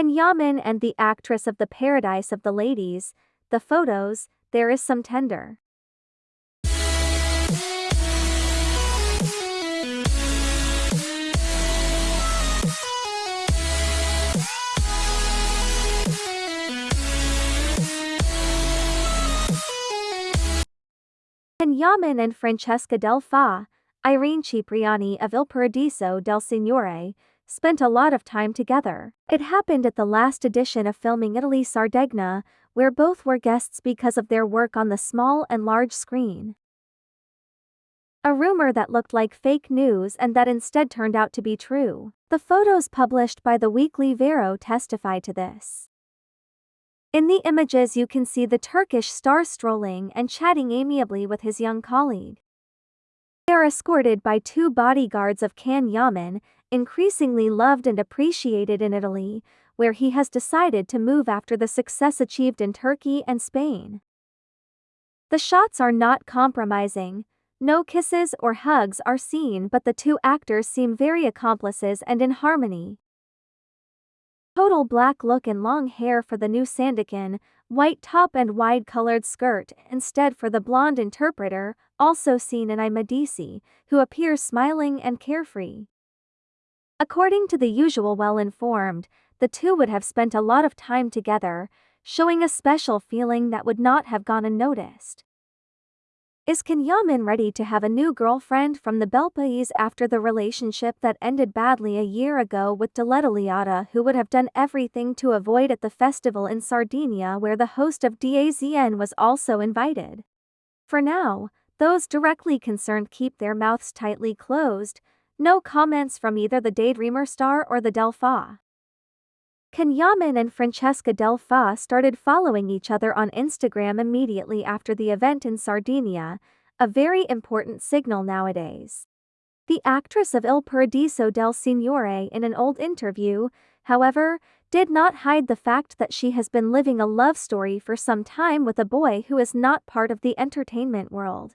Can Yaman and the actress of the Paradise of the Ladies, the photos, there is some tender. Can Yaman and Francesca Del Fa, Irene Cipriani of Il Paradiso del Signore, spent a lot of time together. It happened at the last edition of filming Italy Sardegna, where both were guests because of their work on the small and large screen. A rumor that looked like fake news and that instead turned out to be true. The photos published by the weekly Vero testify to this. In the images you can see the Turkish star strolling and chatting amiably with his young colleague. They are escorted by two bodyguards of Can Yaman, increasingly loved and appreciated in Italy, where he has decided to move after the success achieved in Turkey and Spain. The shots are not compromising, no kisses or hugs are seen but the two actors seem very accomplices and in harmony. Total black look and long hair for the new Sandokan, white top and wide colored skirt instead for the blonde interpreter, also seen in I Medici, who appears smiling and carefree. According to the usual well-informed, the two would have spent a lot of time together, showing a special feeling that would not have gone unnoticed. Is Can Yaman ready to have a new girlfriend from the Belpaese after the relationship that ended badly a year ago with Diletta Leotta who would have done everything to avoid at the festival in Sardinia where the host of DAZN was also invited? For now, those directly concerned keep their mouths tightly closed, no comments from either the Daydreamer star or the Del. Can and Francesca Del started following each other on Instagram immediately after the event in Sardinia, a very important signal nowadays. The actress of Il Paradiso del Signore in an old interview, however, did not hide the fact that she has been living a love story for some time with a boy who is not part of the entertainment world.